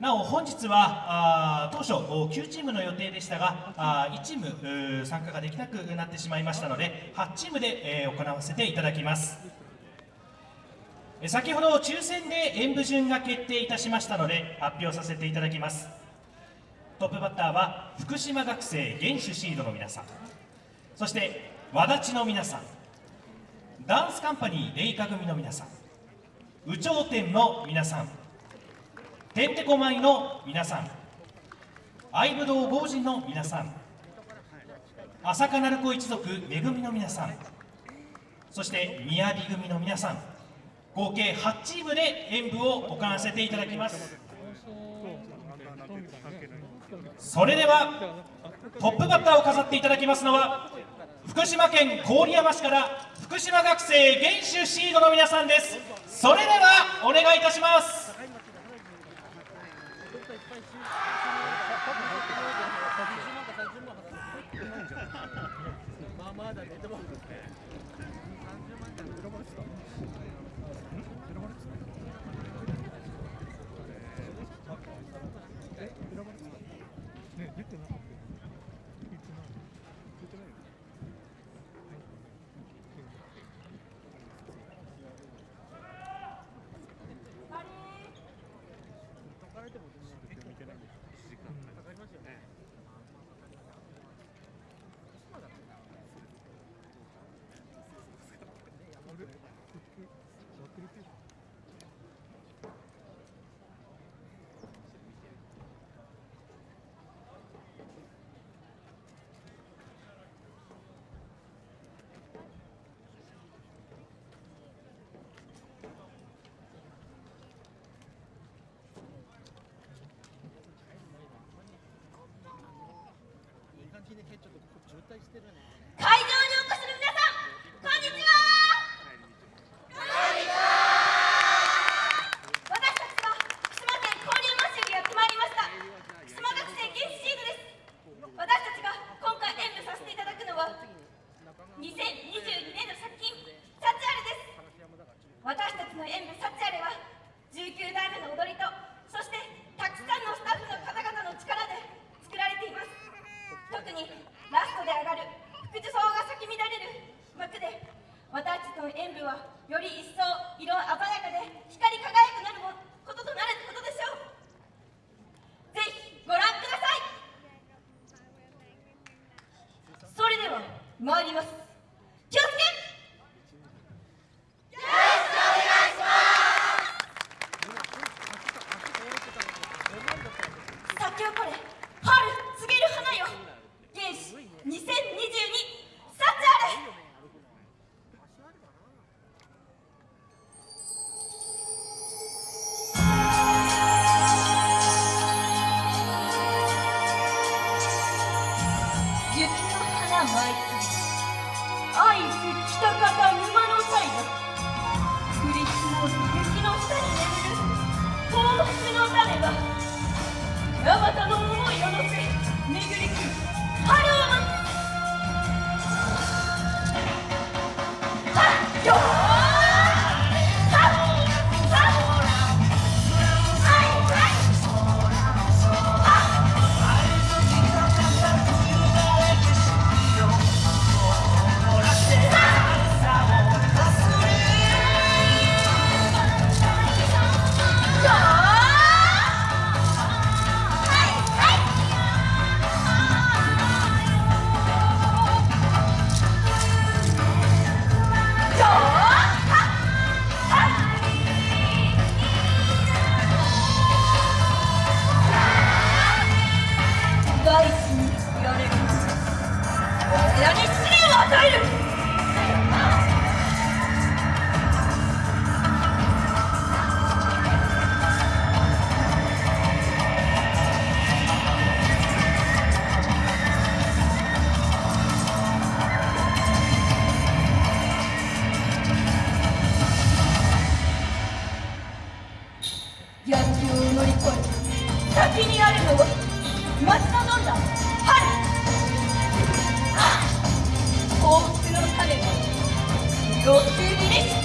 なお本日はあ当初9チームの予定でしたがあ1チーム参加ができなくなってしまいましたので8チームで、え、行わせていただきます。先ほど抽選で演舞順が決定いたしましたので発表させていただきます。トップバッターは福島学生原種シードの皆さん。そして和立の皆さん。ダンスカンパニーレイカ組の皆さん。有頂天の皆さん。てんてこまいの皆さん。愛武道豪人の皆さん。朝霞鳴子一族めぐみの皆さん。そして宮城組の皆さん。合計8チームで演舞を行わせていただきます。それではトップバッターを飾っていただきますのは福島県郡山市から福島学生原種シードの皆さんです。それではお願いいたします。まあまだ出てまちょっとここ渋滞してるねさんこんにちはこんにちは私たちは福島県郡山市にやってまいりました福島学生原始シードです私たちが今回演舞させていただくのは2022年の作品サチアレです私たちの演舞サチアレは19代目の踊りとそしてたくさんのスタッフの方々の力で作られています特にラストで上がる福寿草が咲き乱れる幕で私たちの演舞はより一層色鮮やかで光り輝くなることとなることでしょうぜひご覧くださいそれでは参ります。気をつけ！咲き誇れ春告げる花よ。原始2022ごっつです